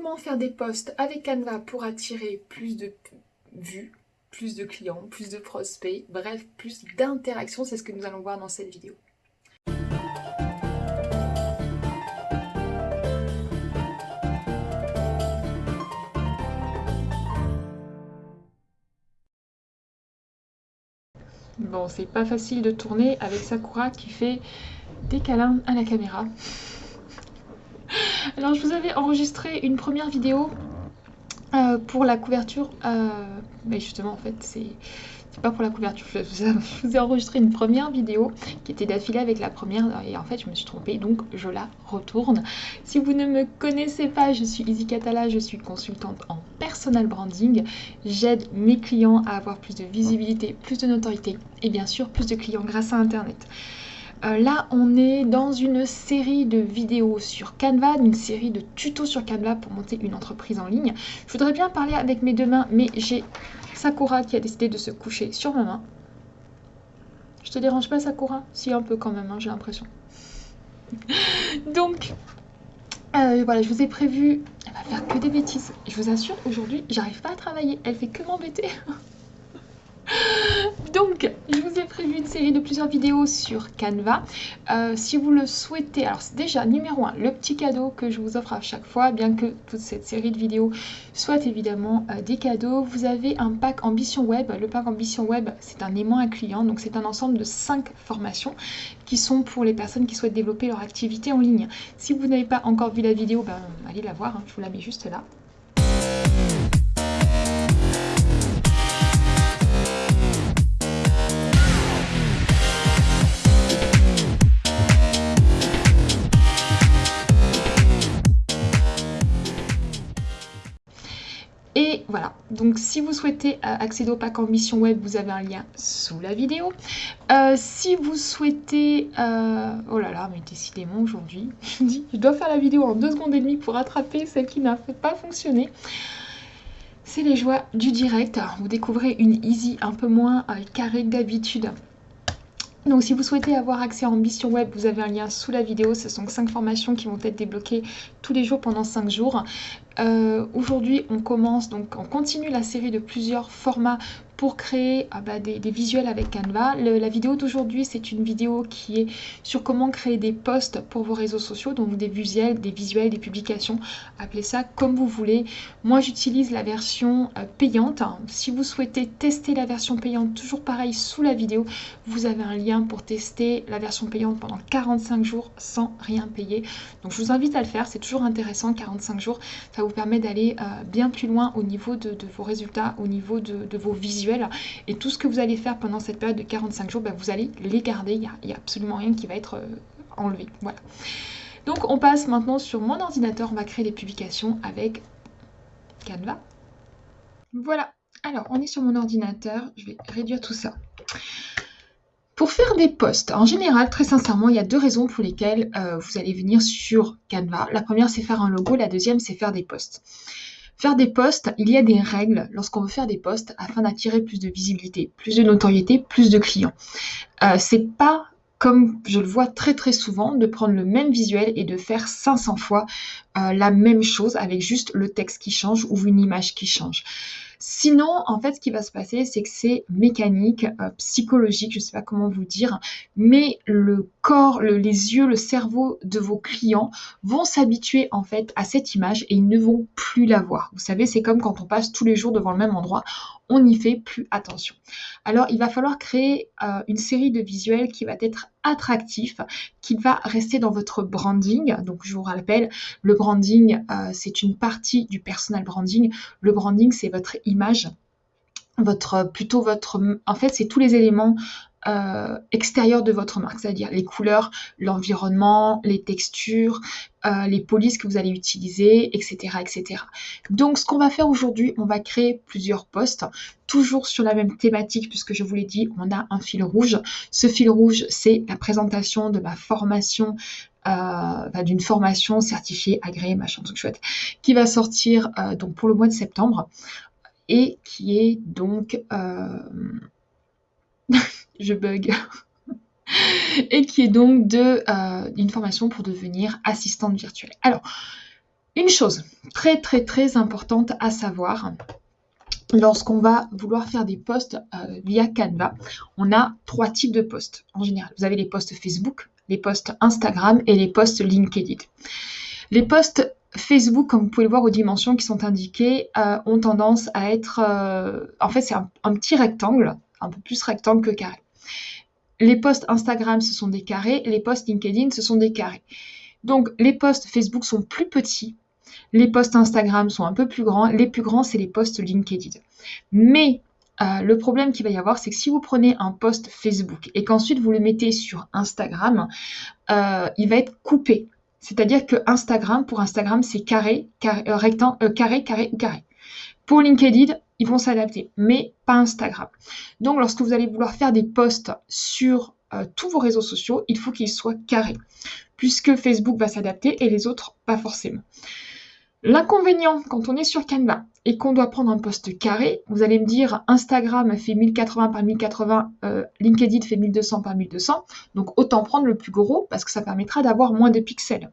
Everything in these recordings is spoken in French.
comment faire des posts avec Canva pour attirer plus de vues, plus de clients, plus de prospects, bref, plus d'interactions, c'est ce que nous allons voir dans cette vidéo. Bon, c'est pas facile de tourner avec Sakura qui fait des câlins à la caméra. Alors je vous avais enregistré une première vidéo euh, pour la couverture, euh, mais justement en fait c'est pas pour la couverture, je vous, ai, enregistré une première vidéo qui était d'affilée avec la première et en fait je me suis trompée donc je la retourne. Si vous ne me connaissez pas, je suis Izzy Catala, je suis consultante en personal branding. J'aide mes clients à avoir plus de visibilité, plus de notoriété et bien sûr plus de clients grâce à internet. Euh, là, on est dans une série de vidéos sur Canva, une série de tutos sur Canva pour monter une entreprise en ligne. Je voudrais bien parler avec mes deux mains, mais j'ai Sakura qui a décidé de se coucher sur ma main. Je te dérange pas, Sakura? Si, un peu quand même, hein, j'ai l'impression. Donc, euh, voilà, je vous ai prévu... Elle va faire que des bêtises. Je vous assure, aujourd'hui, j'arrive pas à travailler. Elle fait que m'embêter. Donc, je vous ai prévu une série de plusieurs vidéos sur Canva. Euh, si vous le souhaitez, alors déjà numéro 1, le petit cadeau que je vous offre à chaque fois, bien que toute cette série de vidéos soit évidemment euh, des cadeaux. Vous avez un pack Ambition Web. Le pack Ambition Web, c'est un aimant à client, donc c'est un ensemble de 5 formations qui sont pour les personnes qui souhaitent développer leur activité en ligne. Si vous n'avez pas encore vu la vidéo, ben, allez la voir, hein. je vous la mets juste là. Voilà, donc si vous souhaitez euh, accéder au pack Ambition Web, vous avez un lien sous la vidéo. Euh, si vous souhaitez... Euh, oh là là, mais décidément aujourd'hui, je je dois faire la vidéo en deux secondes et demie pour rattraper celle qui n'a pas fonctionné. C'est les joies du direct. Vous découvrez une easy un peu moins carrée que d'habitude. Donc si vous souhaitez avoir accès à Ambition Web, vous avez un lien sous la vidéo. Ce sont 5 formations qui vont être débloquées tous les jours pendant 5 jours. Euh, aujourd'hui, on commence, donc on continue la série de plusieurs formats pour créer ah bah, des, visuels avec Canva. la vidéo d'aujourd'hui, c'est une vidéo qui est sur comment créer des posts pour vos réseaux sociaux, donc des visuels, des visuels, des publications, appelez ça comme vous voulez. Moi, j'utilise la version euh, payante. Si vous souhaitez tester la version payante, toujours pareil, sous la vidéo, vous avez un lien pour tester la version payante pendant 45 jours sans rien payer. Donc, je vous invite à le faire, c'est toujours intéressant, 45 jours, ça vous permet d'aller euh, bien plus loin au niveau de, vos résultats, au niveau de vos visuels et tout ce que vous allez faire pendant cette période de 45 jours, bah, vous allez les garder. Il n'y a, absolument rien qui va être euh, enlevé. Voilà. Donc on passe maintenant sur mon ordinateur. On va créer les publications avec Canva. Voilà. Alors on est sur mon ordinateur. Je vais réduire tout ça. Pour faire des posts, en général, très sincèrement, il y a deux raisons pour lesquelles euh, vous allez venir sur Canva. La première, c'est faire un logo. La deuxième, c'est faire des posts. Faire des posts, il y a des règles lorsqu'on veut faire des posts afin d'attirer plus de visibilité, plus de notoriété, plus de clients. Euh, c'est pas comme je le vois très très souvent, de prendre le même visuel et de faire 500 fois euh, la même chose avec juste le texte qui change ou une image qui change. Sinon, en fait, ce qui va se passer, c'est que c'est mécanique, euh, psychologique, je ne sais pas comment vous dire, mais le les yeux, le cerveau de vos clients vont s'habituer en fait à cette image et ils ne vont plus la voir. Vous savez, c'est comme quand on passe tous les jours devant le même endroit, on n'y fait plus attention. Alors, il va falloir créer euh, une série de visuels qui va être attractif, qui va rester dans votre branding. Donc, je vous rappelle, le branding, euh, c'est une partie du personal branding. Le branding, c'est votre image votre plutôt votre en fait c'est tous les éléments euh, extérieurs de votre marque, c'est-à-dire les couleurs, l'environnement, les textures, euh, les polices que vous allez utiliser, etc. etc. Donc ce qu'on va faire aujourd'hui, on va créer plusieurs posts, toujours sur la même thématique, puisque je vous l'ai dit, on a un fil rouge. Ce fil rouge, c'est la présentation de ma formation euh, d'une formation certifiée, agréée, machin, tout chouette, qui va sortir euh, donc pour le mois de septembre et qui est donc... je bug. et qui est donc de, une formation pour devenir assistante virtuelle. Alors, Une chose très très très importante à savoir, lorsqu'on va vouloir faire des posts euh, via Canva, on a trois types de posts en général. Vous avez les posts Facebook, les posts Instagram et les posts LinkedIn. Les posts Facebook, comme vous pouvez le voir aux dimensions qui sont indiquées, euh, ont tendance à être... Euh, en fait, c'est un, petit rectangle, un peu plus rectangle que carré. Les posts Instagram, ce sont des carrés. Les posts LinkedIn, ce sont des carrés. Donc, les posts Facebook sont plus petits. Les posts Instagram sont un peu plus grands. Les plus grands, c'est les posts LinkedIn. Mais euh, le problème qu'il va y avoir, c'est que si vous prenez un post Facebook et qu'ensuite vous le mettez sur Instagram, il va être coupé. C'est-à-dire que Instagram, pour Instagram, c'est carré, carré, euh, euh, carré, carré carré. Pour LinkedIn, ils vont s'adapter, mais pas Instagram. Donc, lorsque vous allez vouloir faire des posts sur euh, tous vos réseaux sociaux, il faut qu'ils soient carrés, puisque Facebook va s'adapter et les autres pas forcément. L'inconvénient quand on est sur Canva et qu'on doit prendre un poste carré, vous allez me dire Instagram fait 1080 par 1080, euh, LinkedIn fait 1200 par 1200, donc autant prendre le plus gros parce que ça permettra d'avoir moins de pixels.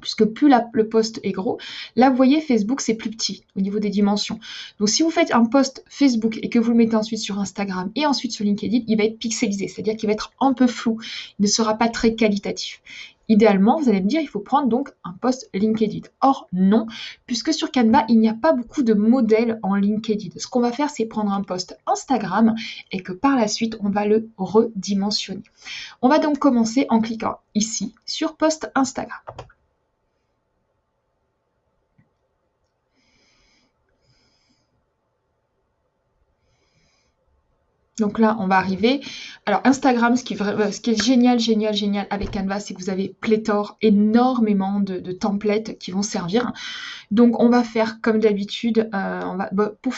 Puisque plus le poste est gros, là vous voyez Facebook c'est plus petit au niveau des dimensions. Donc si vous faites un post Facebook et que vous le mettez ensuite sur Instagram et ensuite sur LinkedIn, il va être pixelisé, c'est-à-dire qu'il va être un peu flou, il ne sera pas très qualitatif. Idéalement, vous allez me dire, il faut prendre donc un post LinkedIn. Or, non, puisque sur Canva, il n'y a pas beaucoup de modèles en LinkedIn. Ce qu'on va faire, c'est prendre un post Instagram et que par la suite, on va le redimensionner. On va donc commencer en cliquant ici sur post Instagram. Donc là, on va arriver. Alors Instagram, ce qui, est, euh, est génial, génial, génial avec Canva, c'est que vous avez pléthore, énormément de, templates qui vont servir. Donc on va faire comme d'habitude, euh,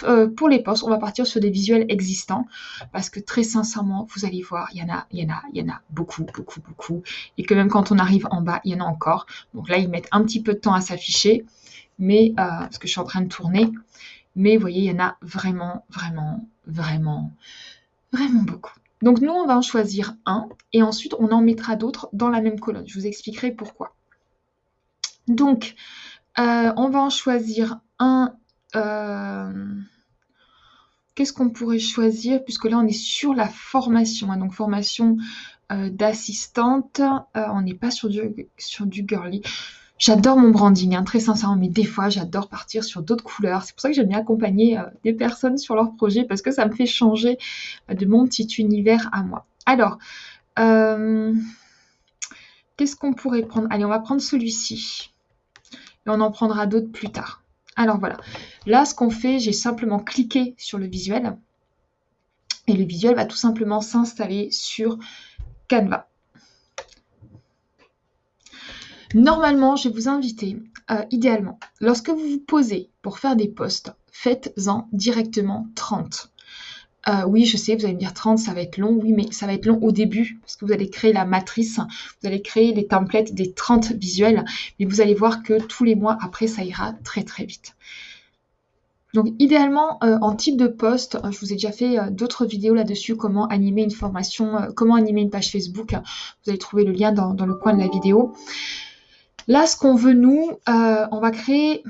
euh, pour, les posts, on va partir sur des visuels existants parce que très sincèrement, vous allez voir, il y en a, il y en a, il y en a beaucoup, beaucoup, beaucoup. Et que même quand on arrive en bas, il y en a encore. Donc là, ils mettent un petit peu de temps à s'afficher, mais parce que je suis en train de tourner. Mais vous voyez, il y en a vraiment, vraiment, vraiment Vraiment beaucoup. Donc nous, on va en choisir un et ensuite on en mettra d'autres dans la même colonne. Je vous expliquerai pourquoi. Donc, euh, on va en choisir un. Euh, qu'est-ce qu'on pourrait choisir Puisque là, on est sur la formation. Hein. donc, formation euh, d'assistante. on n'est pas sur du, sur du girly. J'adore mon branding, hein, très sincèrement, mais des fois, j'adore partir sur d'autres couleurs. C'est pour ça que j'aime bien accompagner euh, des personnes sur leurs projets parce que ça me fait changer euh, de mon petit univers à moi. Alors, euh, qu'est-ce qu'on pourrait prendre? Allez, on va prendre celui-ci. Et on en prendra d'autres plus tard. Alors voilà. Là, ce qu'on fait, j'ai simplement cliqué sur le visuel. Et le visuel va tout simplement s'installer sur Canva. Normalement, je vais vous inviter, euh, idéalement, lorsque vous vous posez pour faire des posts, faites-en directement 30. Euh, oui, je sais, vous allez me dire 30, ça va être long. Oui, mais ça va être long au début parce que vous allez créer la matrice, vous allez créer les templates des 30 visuels, mais vous allez voir que tous les mois après, ça ira très très vite. Donc idéalement, euh, en type de post, je vous ai déjà fait d'autres vidéos là-dessus, comment animer une formation, comment animer une page Facebook. Vous allez trouver le lien dans le coin de la vidéo. Là, ce qu'on veut, nous, euh, on va créer...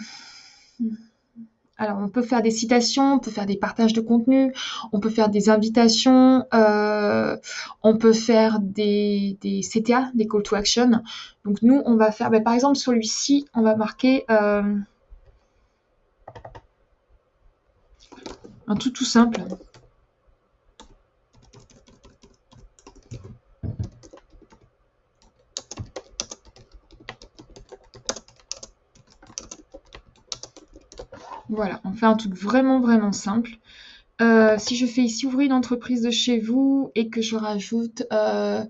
Alors, on peut faire des citations, on peut faire des partages de contenu, on peut faire des invitations, euh, on peut faire des, CTA, des call to action. Donc, nous, on va faire, ben, par exemple, celui-ci, on va marquer euh, un tout tout simple. Voilà, on fait un truc vraiment vraiment simple. Euh, si je fais ici ouvrir une entreprise de chez vous et que je rajoute... Euh,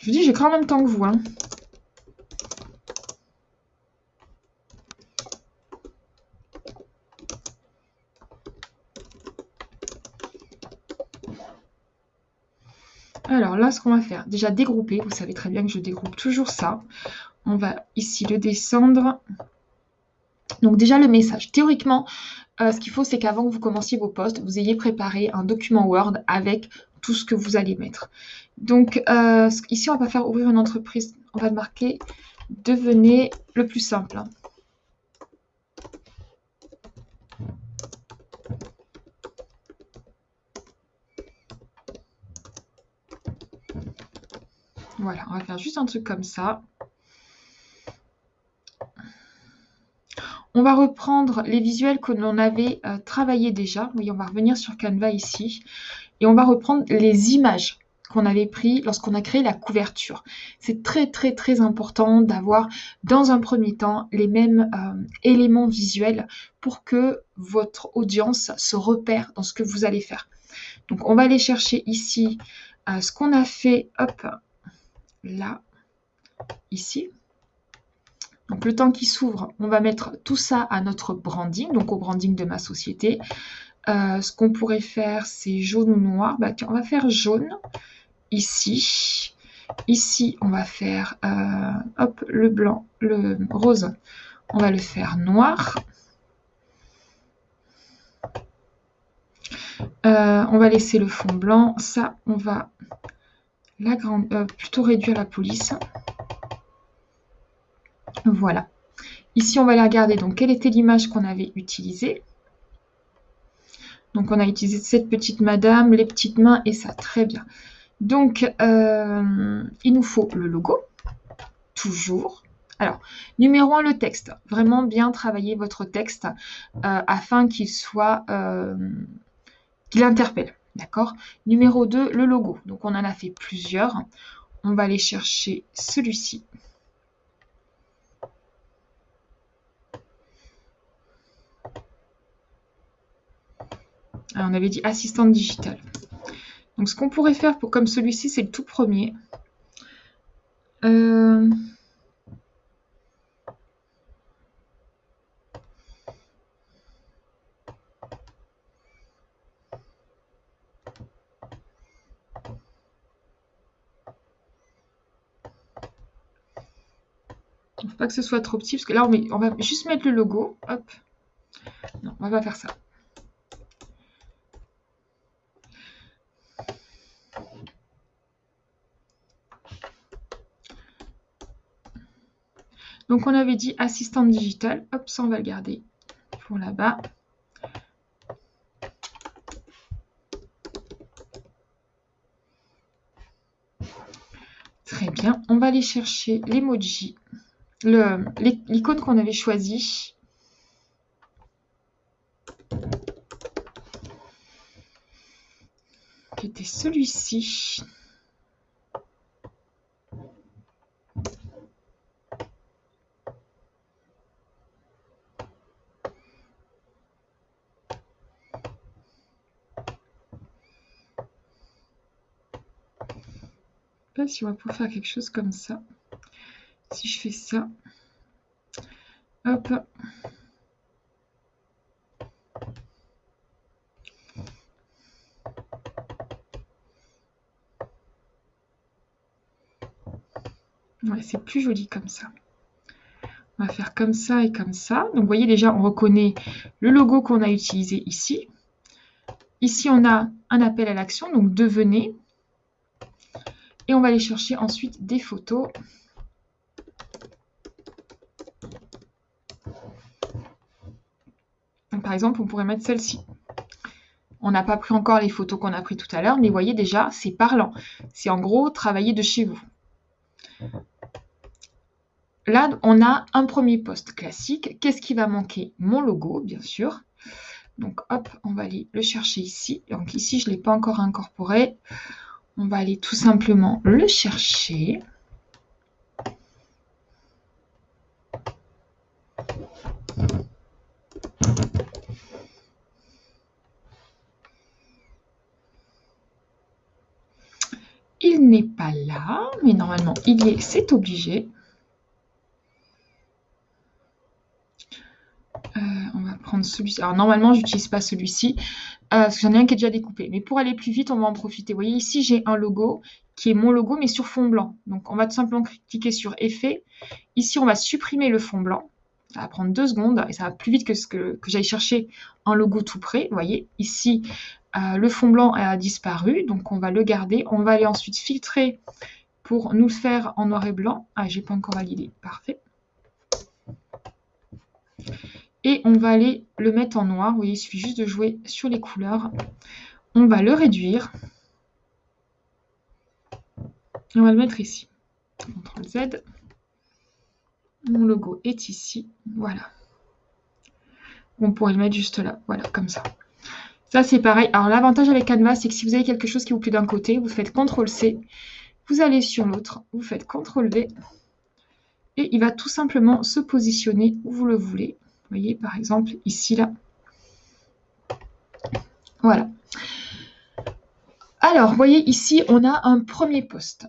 je vous dis, j'écris en même temps que vous. Hein. Alors là, ce qu'on va faire, déjà dégrouper. Vous savez très bien que je dégroupe toujours ça. On va ici le descendre. Donc déjà le message. Théoriquement, euh, ce qu'il faut, c'est qu'avant que vous commenciez vos postes, vous ayez préparé un document Word avec tout ce que vous allez mettre. Donc euh, ici, on va faire ouvrir une entreprise. On va marquer devenez le plus simple. Voilà, on va faire juste un truc comme ça. On va reprendre les visuels que l'on avait euh, travaillé déjà. Oui, on va revenir sur Canva ici. Et on va reprendre les images qu'on avait prises lorsqu'on a créé la couverture. C'est très très très important d'avoir dans un premier temps les mêmes euh, éléments visuels pour que votre audience se repère dans ce que vous allez faire. Donc on va aller chercher ici euh, ce qu'on a fait, hop, là, ici. Donc le temps qui s'ouvre, on va mettre tout ça à notre branding, donc au branding de ma société. Euh, ce qu'on pourrait faire, c'est jaune ou noir. Bah, on va faire jaune ici. Ici, on va faire euh, hop, le blanc, le rose, on va le faire noir. Euh, on va laisser le fond blanc. Ça, on va euh, plutôt réduire la police. Voilà. Ici, on va aller regarder donc quelle était l'image qu'on avait utilisée? Donc, on a utilisé cette petite madame, les petites mains et ça, très bien. Donc, euh, il nous faut le logo, toujours. Alors, numéro 1, le texte. Vraiment bien travailler votre texte euh, afin qu'il soit, qu'il interpelle. D'accord? Numéro 2, le logo. Donc, on en a fait plusieurs. On va aller chercher celui-ci. on avait dit assistante digitale. Donc, ce qu'on pourrait faire pour comme celui-ci, c'est le tout premier. Euh... que ce soit trop petit, parce que là, on, va juste mettre le logo. Hop. Non, on va pas faire ça. Donc, on avait dit assistante digitale. Hop, ça, on va le garder pour là-bas. Très bien. On va aller chercher l'emoji l'icône qu'on avait choisi. Qui était celui-ci. si on va pouvoir faire quelque chose comme ça si je fais ça, hop, Ouais, c'est plus joli comme ça. On va faire comme ça et comme ça. Donc, vous voyez déjà, on reconnaît le logo qu'on a utilisé ici. Ici, on a un appel à l'action, donc devenez. Et on va aller chercher ensuite des photos. Exemple, on pourrait mettre celle-ci. On n'a pas pris encore les photos qu'on a pris tout à l'heure, mais voyez déjà, c'est parlant. C'est en gros travailler de chez vous. Là, on a un premier poste classique. Qu'est-ce qui va manquer? Mon logo, bien sûr. Donc, hop, on va aller le chercher ici. Donc, ici, je ne l'ai pas encore incorporé. On va aller tout simplement le chercher. N'est pas là, mais normalement, il est, c'est obligé. Euh, on va prendre celui-ci. Alors, normalement, je n'utilise pas celui-ci, euh, parce que j'en ai un qui est déjà découpé. Mais pour aller plus vite, on va en profiter. Vous voyez, ici, j'ai un logo qui est mon logo, mais sur fond blanc. Donc, on va tout simplement cliquer sur Effet. Ici, on va supprimer le fond blanc. Ça va prendre deux secondes et ça va plus vite que ce que, que j'aille chercher un logo tout près. Vous voyez, ici, euh, le fond blanc a disparu, donc on va le garder. On va aller ensuite filtrer pour nous le faire en noir et blanc. Ah, j'ai pas encore validé. Parfait. Et on va aller le mettre en noir. Vous voyez, il suffit juste de jouer sur les couleurs. On va le réduire. On va le mettre ici. CTRL Z. Mon logo est ici. Voilà. On pourrait le mettre juste là. Voilà, comme ça. Ça, c'est pareil. Alors, l'avantage avec Canva, c'est que si vous avez quelque chose qui vous plaît d'un côté, vous faites CTRL-C. Vous allez sur l'autre. Vous faites CTRL-V. Et il va tout simplement se positionner où vous le voulez. Voyez, par exemple, ici, là. Voilà. Alors, vous voyez, ici, on a un premier poste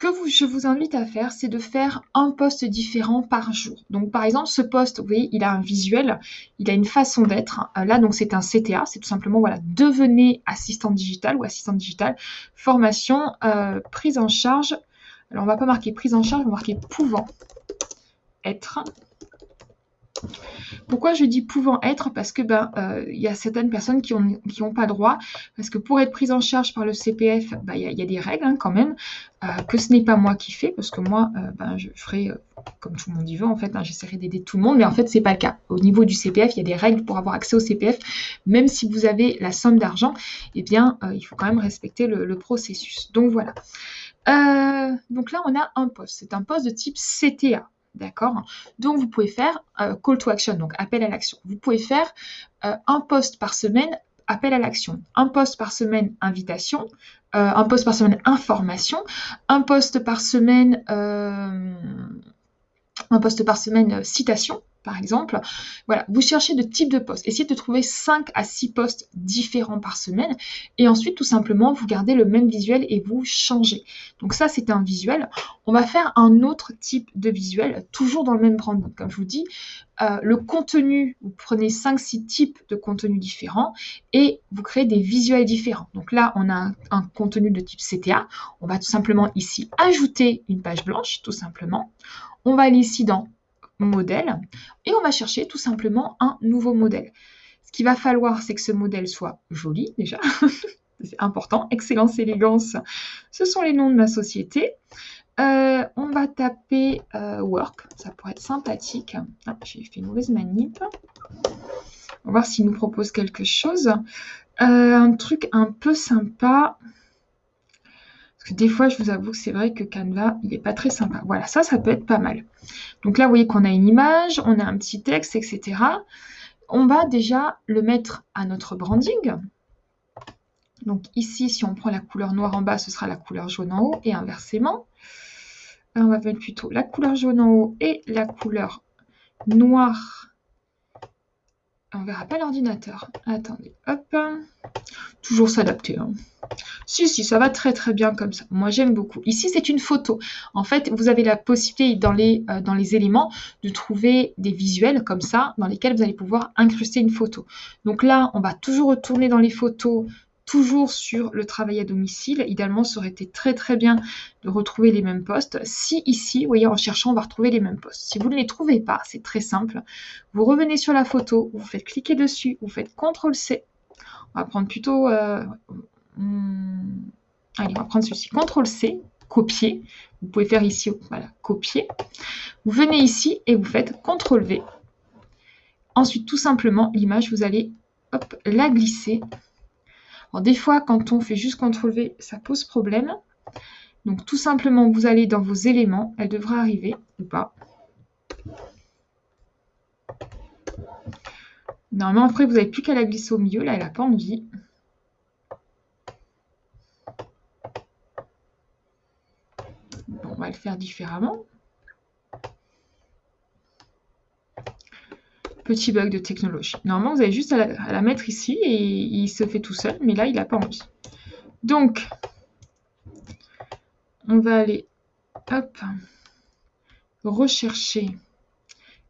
que je vous invite à faire, c'est de faire un poste différent par jour. Donc, par exemple, ce poste, vous voyez, il a un visuel, il a une façon d'être. Euh, là, donc, c'est un CTA, c'est tout simplement, voilà, devenez assistant digital ou assistant digital, formation, euh, prise en charge. Alors, on va pas marquer prise en charge, on va marquer pouvant être. Pourquoi je dis pouvant être? Parce que ben euh, il y a certaines personnes qui n'ont qui ont pas droit, parce que pour être prise en charge par le CPF, ben, il y, a des règles hein, quand même, euh, que ce n'est pas moi qui fais, parce que moi, euh, ben, je ferai comme tout le monde y veut en fait, hein, j'essaierai d'aider tout le monde, mais en fait c'est pas le cas. Au niveau du CPF, il y a des règles pour avoir accès au CPF, même si vous avez la somme d'argent, eh bien il faut quand même respecter le processus. Donc voilà. donc là on a un poste, c'est un poste de type CTA. D'accord? Donc, vous pouvez faire euh, call to action, donc appel à l'action. Vous pouvez faire euh, un poste par semaine, appel à l'action. Un poste par semaine, invitation. Euh, un poste par semaine, information. Un poste par semaine, un poste par semaine, citation par exemple. Voilà, vous cherchez de type de poste. Essayez de trouver 5 à 6 postes différents par semaine. Et ensuite, tout simplement, vous gardez le même visuel et vous changez. Donc ça, c'est un visuel. On va faire un autre type de visuel, toujours dans le même branding. Comme je vous dis, euh, le contenu, vous prenez 5-6 types de contenus différents et vous créez des visuels différents. Donc là, on a un, contenu de type CTA. On va tout simplement ici ajouter une page blanche, tout simplement. On va aller ici dans modèle et on va chercher tout simplement un nouveau modèle. Ce qu'il va falloir, c'est que ce modèle soit joli déjà. c'est important. Excellence, élégance, ce sont les noms de ma société. Euh, on va taper euh, work, ça pourrait être sympathique. Ah, j'ai fait une mauvaise manip. On va voir s'il nous propose quelque chose. Euh, un truc un peu sympa. Parce que des fois, je vous avoue que c'est vrai que Canva, il n'est pas très sympa. Voilà, ça, ça peut être pas mal. Donc là, vous voyez qu'on a une image, on a un petit texte, etc. On va déjà le mettre à notre branding. Donc ici, si on prend la couleur noire en bas, ce sera la couleur jaune en haut et inversement. on va mettre plutôt la couleur jaune en haut et la couleur noire on verra pas l'ordinateur. Attendez, hop. Toujours s'adapter. Hein. Si, si, ça va très très bien comme ça. Moi, j'aime beaucoup. Ici, c'est une photo. En fait, vous avez la possibilité dans les, euh, dans les éléments de trouver des visuels comme ça, dans lesquels vous allez pouvoir incruster une photo. Donc là, on va toujours retourner dans les photos toujours sur le travail à domicile. Idéalement, ça aurait été très très bien de retrouver les mêmes postes. Si ici, vous voyez, en cherchant, on va retrouver les mêmes postes. Si vous ne les trouvez pas, c'est très simple. Vous revenez sur la photo, vous faites cliquer dessus, vous faites CTRL-C. On va prendre plutôt... Euh, hmm, allez, on va prendre celui-ci. CTRL-C, copier. Vous pouvez faire ici, voilà, copier. Vous venez ici et vous faites CTRL-V. Ensuite, tout simplement, l'image, vous allez hop, la glisser alors des fois, quand on fait juste CTRL-V, ça pose problème. Donc tout simplement, vous allez dans vos éléments, elle devra arriver ou pas. Normalement, après, vous n'avez plus qu'à la glisser au milieu. Là, elle n'a pas envie. On va le faire différemment. Petit bug de technologie. Normalement, vous avez juste à la, mettre ici et il se fait tout seul, mais là, il n'a pas envie. Donc, on va aller, hop, rechercher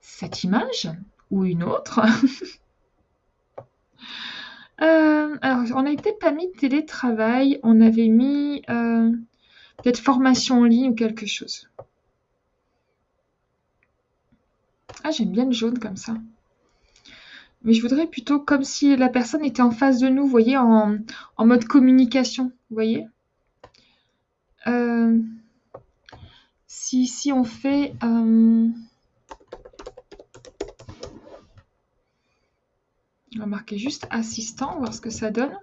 cette image ou une autre. Euh, alors, on n'avait peut-être pas mis télétravail, on avait mis euh, peut-être formation en ligne ou quelque chose. Ah, j'aime bien le jaune comme ça. Mais je voudrais plutôt comme si la personne était en face de nous, vous voyez, en, mode communication, vous voyez. Euh, si, si on fait... On va marquer juste assistant, voir ce que ça donne.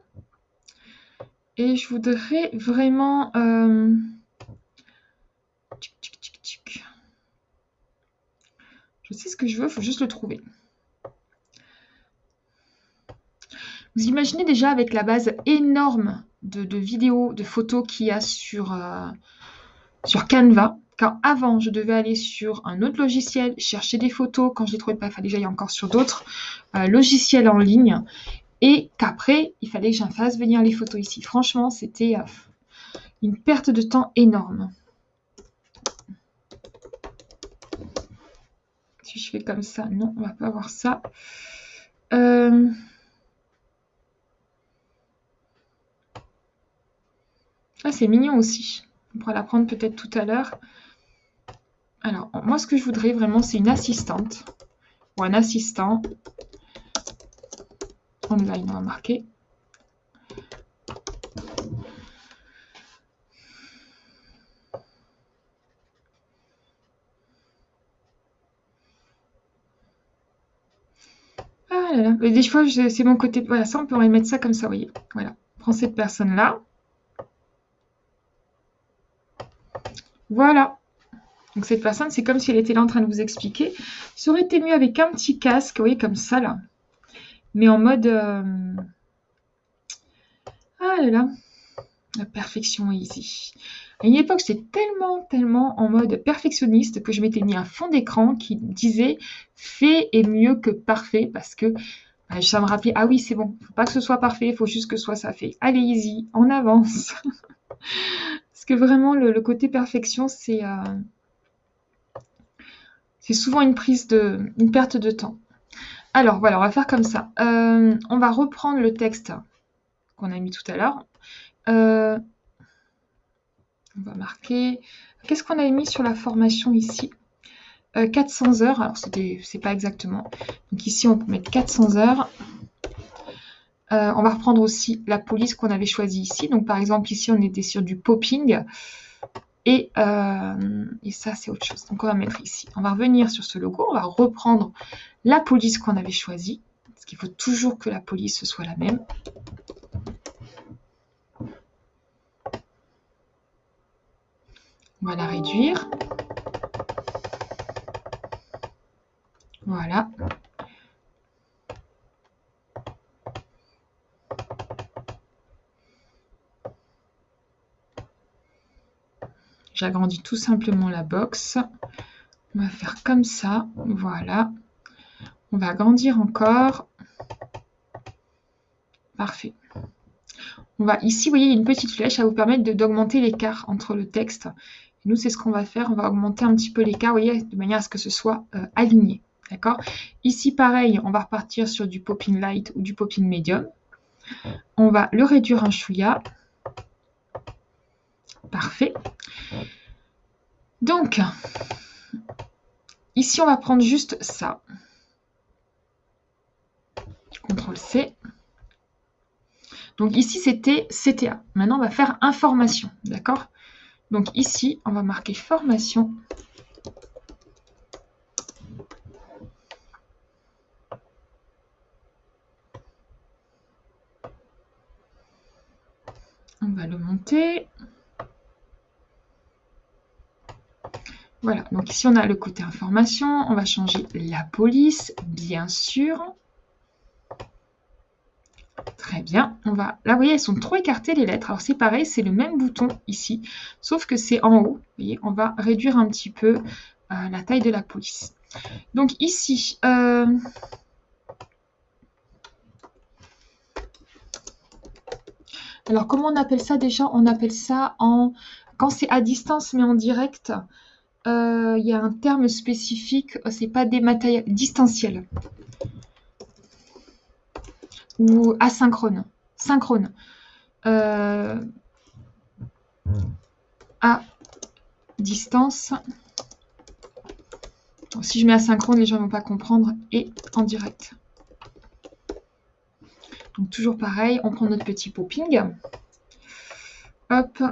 Et je voudrais vraiment... Euh, je sais ce que je veux, il faut juste le trouver. Vous imaginez déjà avec la base énorme de, vidéos, de photos qu'il y a sur, euh, sur Canva, quand avant, je devais aller sur un autre logiciel, chercher des photos. Quand je les trouvais pas, il fallait que j'aille encore sur d'autres euh, logiciels en ligne. Et qu'après, il fallait que j'en fasse venir les photos ici. Franchement, c'était euh, une perte de temps énorme. Si je fais comme ça, non, on va pas voir ça. C'est mignon aussi. On pourra la prendre peut-être tout à l'heure. Alors, moi, ce que je voudrais vraiment, c'est une assistante ou un assistant. Online, on va marquer. Ah des fois, c'est mon côté. Voilà, ça, on pourrait mettre ça comme ça, vous voyez. Voilà. Prends cette personne-là. Voilà. Donc cette personne, c'est comme si elle était là en train de vous expliquer. Ça aurait été mieux avec un petit casque, vous voyez, comme ça là. Mais en mode... Euh, ah là là, la perfection easy. À une époque, j'étais tellement, tellement en mode perfectionniste que je m'étais mis un fond d'écran qui disait « fait est mieux que parfait » parce que bah, ça me rappelait « Ah oui, c'est bon, faut pas que ce soit parfait, il faut juste que ce soit ça fait. Allez, easy, on avance !» Parce que vraiment, le, côté perfection, c'est... Euh, souvent une perte de temps. Alors voilà, on va faire comme ça. Euh, on va reprendre le texte qu'on a mis tout à l'heure. Euh, on va marquer. Qu'est-ce qu'on avait mis sur la formation ici? 400 euh, heures. Alors c'est pas exactement. Donc ici on peut mettre 400 heures. On va reprendre aussi la police qu'on avait choisie ici. Donc par exemple ici on était sur du popping. Euh, et, ça, c'est autre chose. Donc, on va mettre ici. On va revenir sur ce logo. On va reprendre la police qu'on avait choisie. Parce qu'il faut toujours que la police soit la même. On va la réduire. Voilà. J'agrandis tout simplement la box. On va faire comme ça. Voilà. On va agrandir encore. Parfait. On va ici, vous voyez, une petite flèche à vous permettre d'augmenter l'écart entre le texte. nous, c'est ce qu'on va faire. On va augmenter un petit peu l'écart, vous voyez, de manière à ce que ce soit euh, aligné. D'accord? Ici, pareil, on va repartir sur du popping light ou du popping medium. On va le réduire un chouïa. Parfait. Donc, ici, on va prendre juste ça. CTRL C. Donc ici, c'était CTA. Maintenant, on va faire information. D'accord? Donc ici, on va marquer formation. On va le monter. Voilà, donc ici on a le côté information, on va changer la police, bien sûr. Très bien, on va... Là, vous voyez, elles sont trop écartées les lettres. Alors c'est pareil, c'est le même bouton ici, sauf que c'est en haut. Vous voyez, on va réduire un petit peu euh, la taille de la police. Donc ici... Euh, alors comment on appelle ça déjà? On appelle ça en... Quand c'est à distance mais en direct, il y a un terme spécifique, euh, c'est pas dématériel, distanciel. ou asynchrone. Synchrone. Euh, à distance. Si je mets asynchrone, les gens ne vont pas comprendre. Et en direct. Donc toujours pareil, on prend notre petit popping. Hop,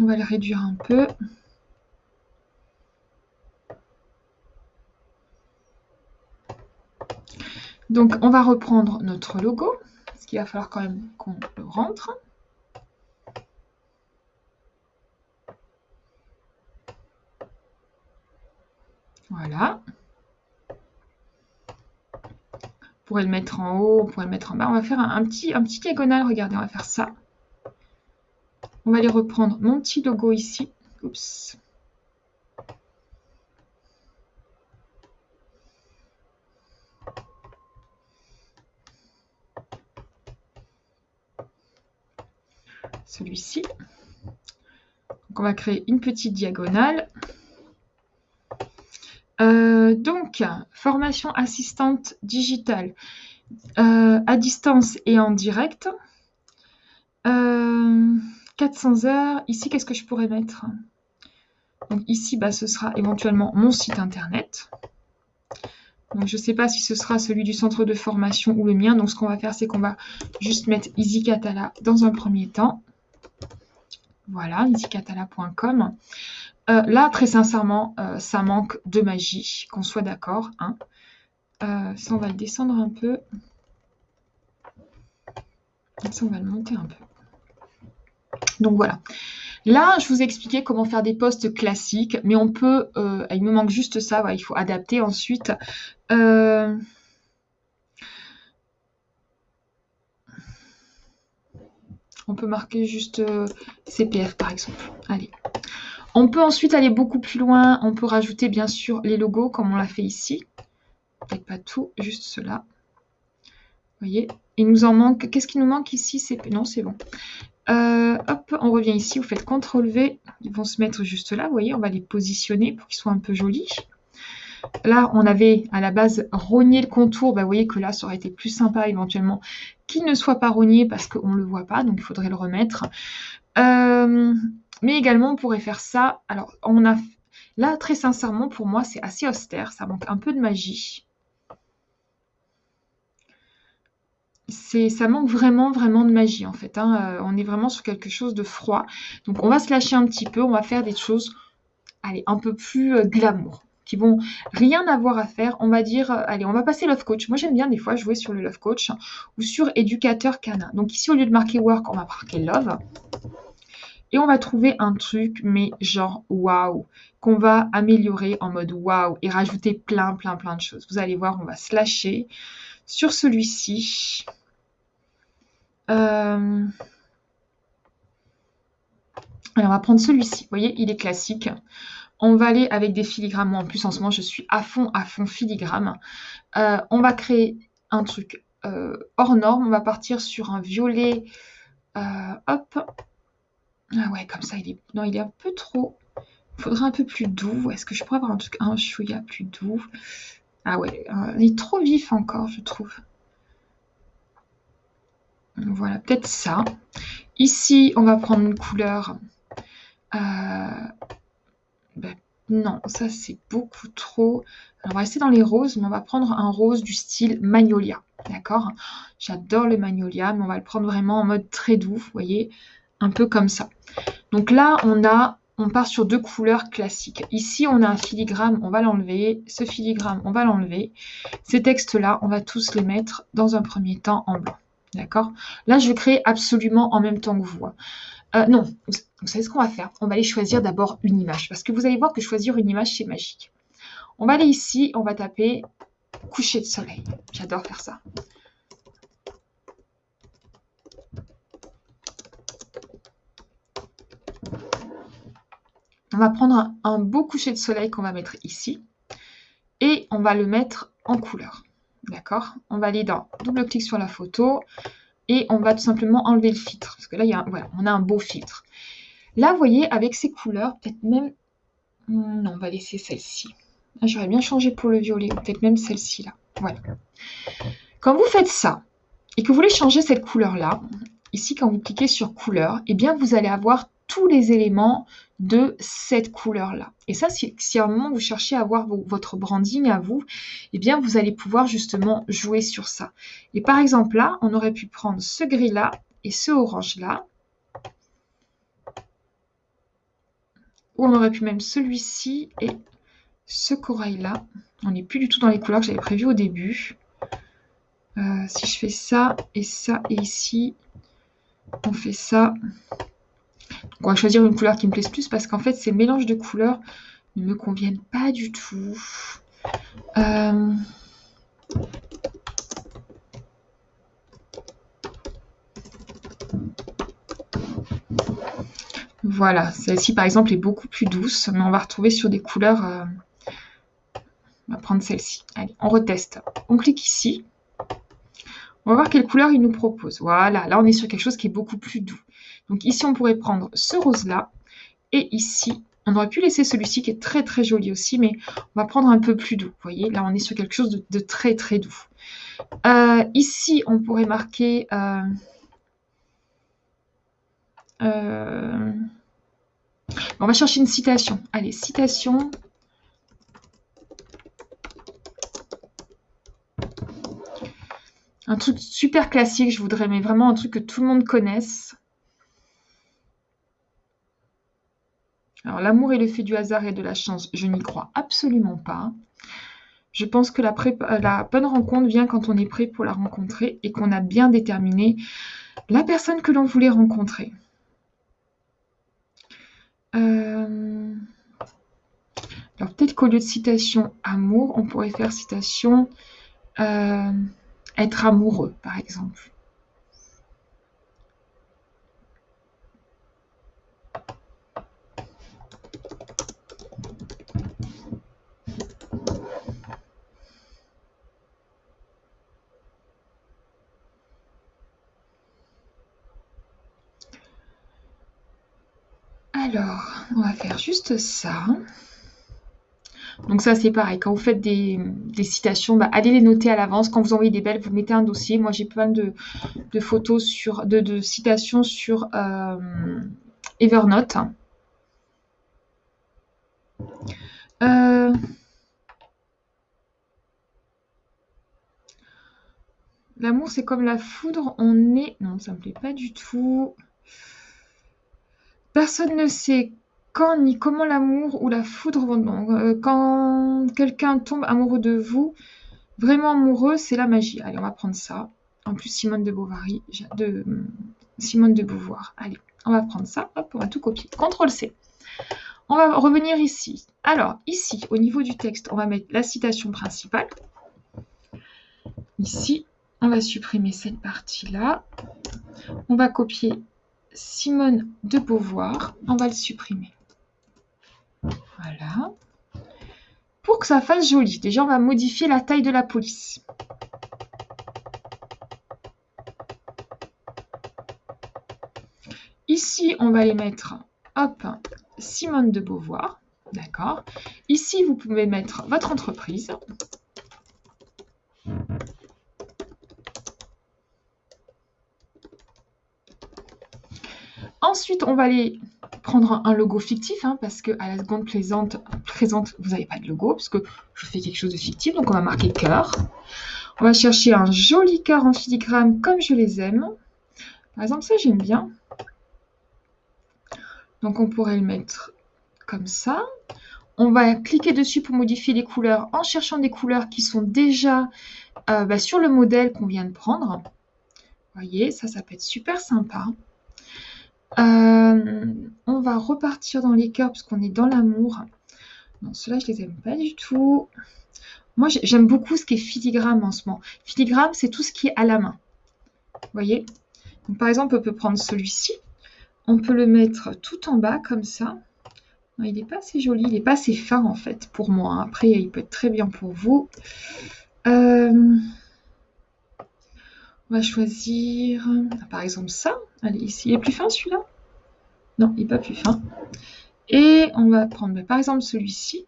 on va le réduire un peu. Donc on va reprendre notre logo, parce qu'il va falloir quand même qu'on le rentre. Voilà. On pourrait le mettre en haut, on pourrait le mettre en bas. On va faire un, petit, un petit diagonal, regardez, on va faire ça. On va aller reprendre mon petit logo ici. Oups. Celui-ci. On va créer une petite diagonale. Euh, donc, formation assistante digitale euh, à distance et en direct. Euh, 400 heures. Ici, qu'est-ce que je pourrais mettre? Donc ici, bah, ce sera éventuellement mon site internet. Donc je ne sais pas si ce sera celui du centre de formation ou le mien. Donc ce qu'on va faire, c'est qu'on va juste mettre EasyCatala dans un premier temps. Voilà, easycatala.com. Euh, là, très sincèrement, euh, ça manque de magie, qu'on soit d'accord. Hein. Euh, ça, on va le descendre un peu. Ça, on va le monter un peu. Donc voilà. Là, je vous ai expliqué comment faire des posts classiques, mais on peut, euh, il me manque juste ça, il faut adapter ensuite. On peut marquer juste euh, CPF par exemple. Allez. On peut ensuite aller beaucoup plus loin, on peut rajouter bien sûr les logos comme on l'a fait ici. Peut-être pas tout, juste cela. Vous voyez, il nous en manque. Qu'est-ce qui nous manque ici? Non, c'est bon. Euh, hop, on revient ici, vous faites CTRL V, ils vont se mettre juste là, vous voyez, on va les positionner pour qu'ils soient un peu jolis. Là, on avait à la base rogné le contour, bah, vous voyez que là, ça aurait été plus sympa éventuellement ne soit pas rogné parce qu'on ne le voit pas, donc il faudrait le remettre. Euh, mais également, on pourrait faire ça, alors on a... Là, très sincèrement, pour moi, c'est assez austère, ça manque un peu de magie. ça manque vraiment, vraiment de magie en fait. Hein. Euh, on est vraiment sur quelque chose de froid. Donc on va se lâcher un petit peu, on va faire des choses, allez, un peu plus euh, glamour, qui vont rien avoir à faire. On va dire, euh, allez, on va passer Love Coach. Moi j'aime bien des fois jouer sur le Love Coach ou sur Éducateur canin. Donc ici au lieu de marquer Work, on va marquer Love. Et on va trouver un truc, mais genre waouh, qu'on va améliorer en mode waouh et rajouter plein, plein, plein de choses. Vous allez voir, on va se lâcher sur celui-ci. Euh, alors, on va prendre celui-ci. Vous voyez, il est classique. On va aller avec des filigrammes. Moi, en plus, en ce moment, je suis à fond, à fond filigrane. Euh, on va créer un truc euh, hors norme. On va partir sur un violet. hop. Ah ouais, comme ça, il est... Non, il est un peu trop... Il faudrait un peu plus doux. Est-ce que je pourrais avoir un truc un chouïa plus doux? Ah ouais, il est trop vif encore, je trouve. Voilà, peut-être ça. Ici, on va prendre une couleur. Euh, non, ça c'est beaucoup trop. on va rester dans les roses, mais on va prendre un rose du style Magnolia. D'accord? J'adore le Magnolia, mais on va le prendre vraiment en mode très doux, vous voyez? Un peu comme ça. Donc là, on a on part sur deux couleurs classiques. Ici, on a un filigrane, on va l'enlever. Ce filigrane, on va l'enlever. Ces textes-là, on va tous les mettre dans un premier temps en blanc. D'accord? Là, je créer absolument en même temps que vous. Euh, non, vous, savez ce qu'on va faire? On va aller choisir d'abord une image. Parce que vous allez voir que choisir une image, c'est magique. On va aller ici, on va taper coucher de soleil. J'adore faire ça. On va prendre un beau coucher de soleil qu'on va mettre ici. Et on va le mettre en couleur. D'accord? On va aller dans double clic sur la photo on va tout simplement enlever le filtre. Parce que là, il y voilà, on a un beau filtre. Là, vous voyez, avec ces couleurs, peut-être même... Hmm, non, on va laisser celle-ci. J'aurais bien changé pour le violet, peut-être même celle-ci là. Voilà. Quand vous faites ça, et que vous voulez changer cette couleur-là, ici quand vous cliquez sur couleur, eh bien vous allez avoir tous les éléments de cette couleur-là. Et ça, si, à un moment vous cherchez à avoir votre branding à vous, eh bien vous allez pouvoir justement jouer sur ça. Et par exemple là, on aurait pu prendre ce gris-là et ce orange-là. Ou on aurait pu même celui-ci et ce corail-là. On n'est plus du tout dans les couleurs que j'avais prévues au début. Euh, si je fais ça et ça et ici, on fait ça. On va choisir une couleur qui me plaise plus parce qu'en fait, ces mélanges de couleurs ne me conviennent pas du tout. Euh, voilà, celle-ci par exemple est beaucoup plus douce, mais on va retrouver sur des couleurs... Euh, on va prendre celle-ci. Allez, on reteste. On clique ici. On va voir quelle couleur il nous propose. Voilà, là on est sur quelque chose qui est beaucoup plus doux. Donc ici on pourrait prendre ce rose-là. Et ici, on aurait pu laisser celui-ci qui est très très joli aussi, mais on va prendre un peu plus doux. Vous voyez, là on est sur quelque chose de, très très doux. Euh, ici, on pourrait marquer... Euh, euh, on va chercher une citation. Allez, citation. Un truc super classique, je voudrais, mais vraiment un truc que tout le monde connaisse. Alors, l'amour est le fait du hasard et de la chance, je n'y crois absolument pas. Je pense que la, la, bonne rencontre vient quand on est prêt pour la rencontrer et qu'on a bien déterminé la personne que l'on voulait rencontrer. Euh, alors peut-être qu'au lieu de citation amour, on pourrait faire citation euh, être amoureux, par exemple. Alors, on va faire juste ça. Donc ça, c'est pareil. Quand vous faites des, citations, bah, allez les noter à l'avance. Quand vous envoyez des belles, vous mettez un dossier. Moi, j'ai plein de, photos sur, de, citations sur euh, Evernote. Euh, l'amour, c'est comme la foudre. On est... Non, ça me plaît pas du tout. Personne ne sait quand ni comment l'amour ou la foudre vont. Euh, quand quelqu'un tombe amoureux de vous, vraiment amoureux, c'est la magie. Allez, on va prendre ça. En plus, Simone de Bovary, de Simone de Beauvoir. Allez, on va prendre ça. Hop, on va tout copier. CTRL C. On va revenir ici. Alors, ici, au niveau du texte, on va mettre la citation principale. Ici, on va supprimer cette partie-là. On va copier Simone de Beauvoir, on va le supprimer. Voilà. Pour que ça fasse joli, déjà on va modifier la taille de la police. Ici, on va les mettre, hop, Simone de Beauvoir, d'accord. Ici, vous pouvez mettre votre entreprise. Ensuite, on va aller prendre un logo fictif, hein, parce que à la seconde présente, vous n'avez pas de logo, puisque je fais quelque chose de fictif. Donc, on va marquer cœur. On va chercher un joli cœur en filigrane comme je les aime. Par exemple, ça, j'aime bien. Donc, on pourrait le mettre comme ça. On va cliquer dessus pour modifier les couleurs en cherchant des couleurs qui sont déjà euh, bah, sur le modèle qu'on vient de prendre. Vous voyez, ça, ça peut être super sympa. Euh, on va repartir dans les cœurs parce qu'on est dans l'amour. Non, ceux-là, je les aime pas du tout. Moi, j'aime beaucoup ce qui est filigrane en ce moment. Filigrane, c'est tout ce qui est à la main. Vous voyez? Par exemple, on peut prendre celui-ci. On peut le mettre tout en bas, comme ça. il n'est pas assez joli, il n'est pas assez fin, en fait, pour moi. Après, il peut être très bien pour vous. Euh... On va choisir, par exemple, ça. Allez, ici, il est plus fin celui-là? Non, il n'est pas plus fin. Et on va prendre, par exemple, celui-ci.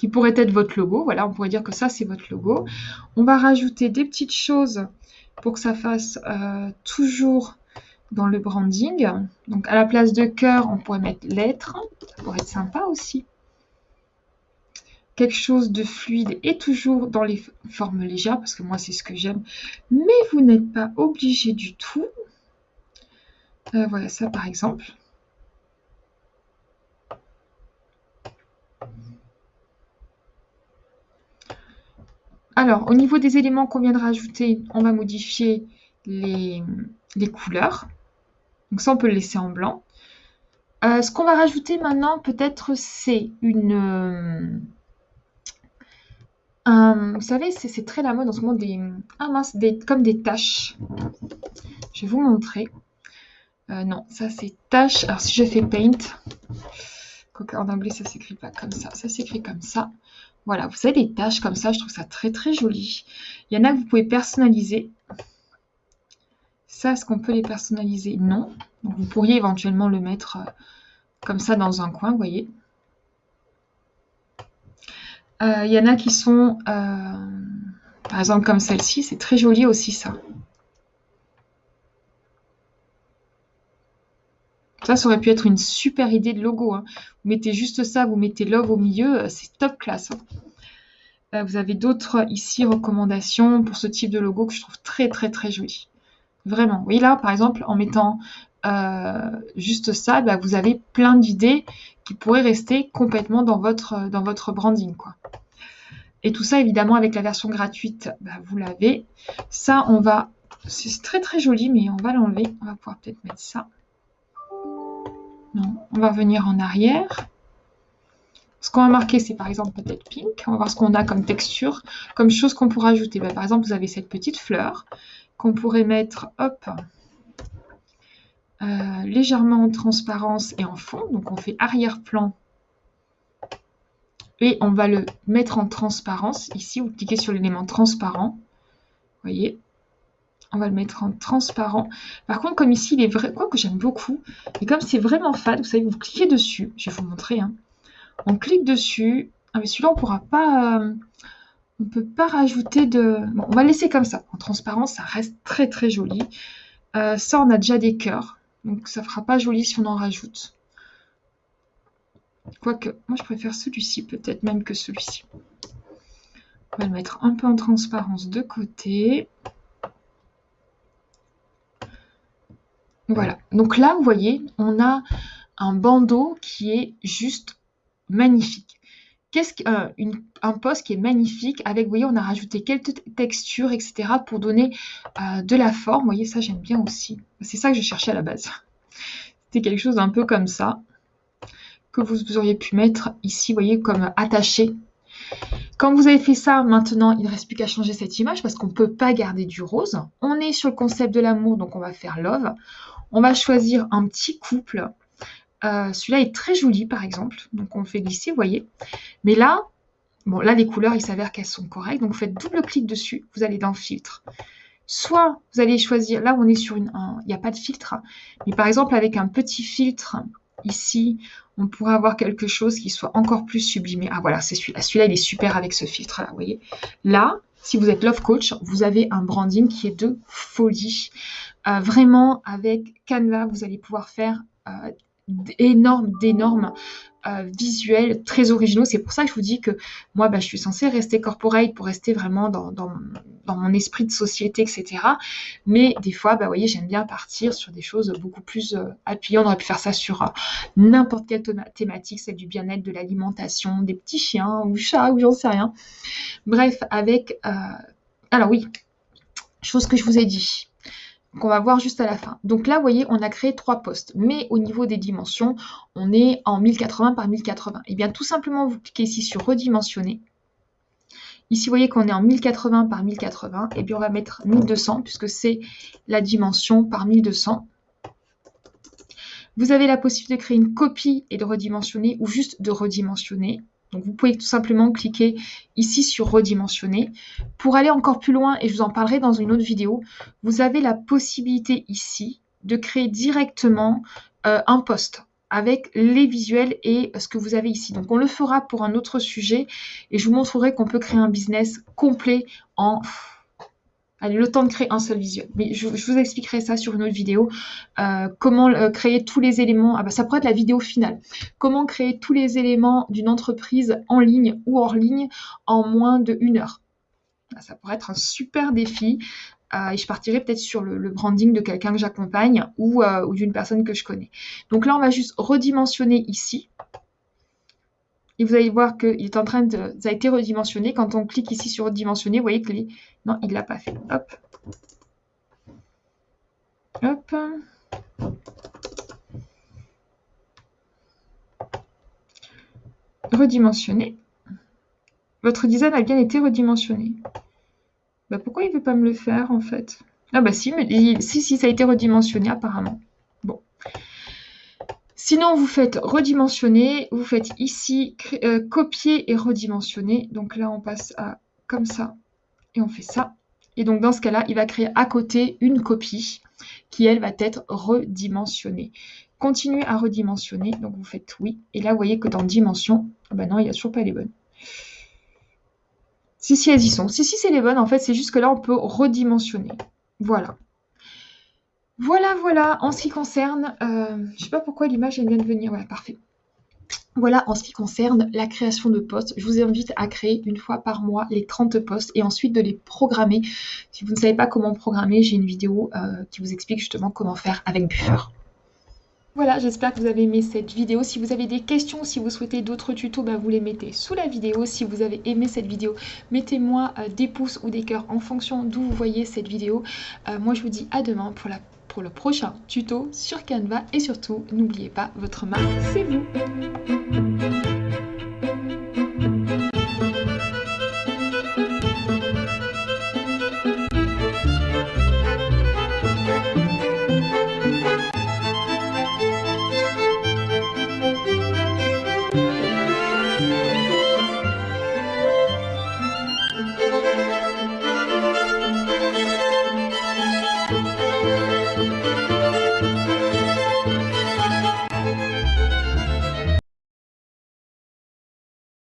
qui pourrait être votre logo. Voilà, on pourrait dire que ça, c'est votre logo. On va rajouter des petites choses pour que ça fasse euh, toujours dans le branding. Donc, à la place de cœur, on pourrait mettre lettres. Ça pourrait être sympa aussi. Quelque chose de fluide et toujours dans les formes légères, parce que moi, c'est ce que j'aime. Mais vous n'êtes pas obligé du tout. Euh, voilà, ça par exemple. Alors, au niveau des éléments qu'on vient de rajouter, on va modifier les, couleurs. Donc ça, on peut le laisser en blanc. Euh, ce qu'on va rajouter maintenant, peut-être, c'est une... Euh, vous savez, c'est très la mode en ce moment, des, ah mince, des, comme des taches. Je vais vous montrer. Euh, non, ça c'est taches. Alors si je fais paint, en anglais ça s'écrit pas comme ça, ça s'écrit comme ça. Voilà, vous avez des tâches comme ça, je trouve ça très très joli. Il y en a que vous pouvez personnaliser. Ça, est-ce qu'on peut les personnaliser? Non. Donc vous pourriez éventuellement le mettre euh, comme ça dans un coin, vous voyez. Euh, il y en a qui sont, euh, par exemple comme celle-ci, c'est très joli aussi ça. Ça, ça aurait pu être une super idée de logo. Hein. Vous mettez juste ça, vous mettez love au milieu, euh, c'est top classe. Hein. Euh, vous avez d'autres ici recommandations pour ce type de logo que je trouve très très très joli. Vraiment. Oui, là, par exemple, en mettant euh, juste ça, bah, vous avez plein d'idées qui pourraient rester complètement dans votre, dans votre branding. Quoi. Et tout ça, évidemment, avec la version gratuite, bah, vous l'avez. Ça, on va... C'est très très joli, mais on va l'enlever. On va pouvoir peut-être mettre ça. Non, on va venir en arrière. Ce qu'on va marquer, c'est par exemple peut-être pink. On va voir ce qu'on a comme texture, comme chose qu'on pourrait ajouter. Ben, par exemple, vous avez cette petite fleur qu'on pourrait mettre, hop, euh, légèrement en transparence et en fond. Donc on fait arrière-plan et on va le mettre en transparence. Ici, vous cliquez sur l'élément transparent. Vous voyez, on va le mettre en transparent. Par contre, comme ici, il est vrai, quoi que j'aime beaucoup, et comme c'est vraiment fade, vous savez, vous cliquez dessus. Je vais vous montrer. Hein. On clique dessus. Ah, mais celui-là, on pourra pas... Euh, on peut pas rajouter de... Bon, on va laisser comme ça. En transparent, ça reste très très joli. Euh, ça, on a déjà des cœurs. Donc, ça fera pas joli si on en rajoute. Quoique, moi, je préfère celui-ci, peut-être même que celui-ci. On va le mettre un peu en transparence de côté. Voilà. Donc là, vous voyez, on a un bandeau qui est juste magnifique. Qu'est-ce qu'un euh, poste qui est magnifique avec, vous voyez, on a rajouté quelques textures, etc. pour donner euh, de la forme. Vous voyez, ça, j'aime bien aussi. C'est ça que je cherchais à la base. C'était quelque chose d'un peu comme ça que vous auriez pu mettre ici, vous voyez, comme attaché quand vous avez fait ça, maintenant, il ne reste plus qu'à changer cette image parce qu'on ne peut pas garder du rose. On est sur le concept de l'amour, donc on va faire love. On va choisir un petit couple. Euh, celui-là est très joli, par exemple. Donc, on le fait glisser, vous voyez. Mais là, bon, là, les couleurs, il s'avère qu'elles sont correctes. Donc, vous faites double clic dessus. Vous allez dans Filtre. Soit, vous allez choisir... Là, on est sur une... Il n'y a pas de filtre. Mais par exemple, avec un petit filtre ici, on pourrait avoir quelque chose qui soit encore plus sublimé. Ah, voilà, c'est celui-là. Celui-là, il est super avec ce filtre-là, vous voyez. Là, si vous êtes Love Coach, vous avez un branding qui est de folie. Euh, vraiment, avec Canva, vous allez pouvoir faire euh, d'énormes, d'énormes euh, visuels très originaux. C'est pour ça que je vous dis que moi, bah, je suis censée rester corporate pour rester vraiment dans, mon esprit de société, etc. Mais des fois, bah, vous voyez, j'aime bien partir sur des choses beaucoup plus appuyantes. On aurait pu faire ça sur n'importe quelle thématique, celle du bien-être, de l'alimentation, des petits chiens ou chats ou j'en sais rien. Bref, avec... alors oui, chose que je vous ai dit qu'on va voir juste à la fin. Donc là, vous voyez, on a créé trois postes, mais au niveau des dimensions, on est en 1080 par 1080. Et eh bien, tout simplement, vous cliquez ici sur redimensionner. Ici, vous voyez qu'on est en 1080 par 1080. Et bien, on va mettre 1200 puisque c'est la dimension par 1200. Vous avez la possibilité de créer une copie et de redimensionner ou juste de redimensionner. Donc vous pouvez tout simplement cliquer ici sur redimensionner. Pour aller encore plus loin, et je vous en parlerai dans une autre vidéo, vous avez la possibilité ici de créer directement euh, un poste. avec les visuels et ce que vous avez ici. Donc on le fera pour un autre sujet et je vous montrerai qu'on peut créer un business complet en... Allez, le temps de créer un seul visuel. Mais je, vous expliquerai ça sur une autre vidéo. Euh, comment euh, créer tous les éléments. Ah bah, ça pourrait être la vidéo finale. Comment créer tous les éléments d'une entreprise en ligne ou hors ligne en moins de une heure. Ah, ça pourrait être un super défi. Euh, et je partirai peut-être sur le, branding de quelqu'un que j'accompagne ou, ou d'une personne que je connais. Donc là, on va juste redimensionner ici. Et vous allez voir qu'il est en train de... Ça a été redimensionné. Quand on clique ici sur redimensionner, vous voyez que les... Non, il ne l'a pas fait. Hop. Hop. Redimensionner. Votre design a bien été redimensionné. Bah, pourquoi il ne veut pas me le faire en fait? Ah bah si, si, ça a été redimensionné apparemment. Sinon, vous faites redimensionner, vous faites ici euh, copier et redimensionner. Donc là, on passe à comme ça et on fait ça. Et donc dans ce cas-là, il va créer à côté une copie qui, elle, va être redimensionnée. Continuez à redimensionner, donc vous faites oui. Et là, vous voyez que dans dimension, ah bah non, il n'y a toujours pas les bonnes. Si, si, elles y sont. Si, si, c'est les bonnes. En fait, c'est juste que là, on peut redimensionner. Voilà. Voilà, voilà. En ce qui concerne... Euh, je sais pas pourquoi l'image, elle vient de venir. Ouais, parfait. Voilà en ce qui concerne la création de postes. Je vous invite à créer une fois par mois les 30 postes et ensuite de les programmer. Si vous ne savez pas comment programmer, j'ai une vidéo euh, qui vous explique justement comment faire avec Buffer. Voilà, j'espère que vous avez aimé cette vidéo. Si vous avez des questions, si vous souhaitez d'autres tutos, bah, vous les mettez sous la vidéo. Si vous avez aimé cette vidéo, mettez-moi euh, des pouces ou des cœurs en fonction d'où vous voyez cette vidéo. Euh, moi, je vous dis à demain pour, la, pour le prochain tuto sur Canva. Et surtout, n'oubliez pas, votre marque, c'est vous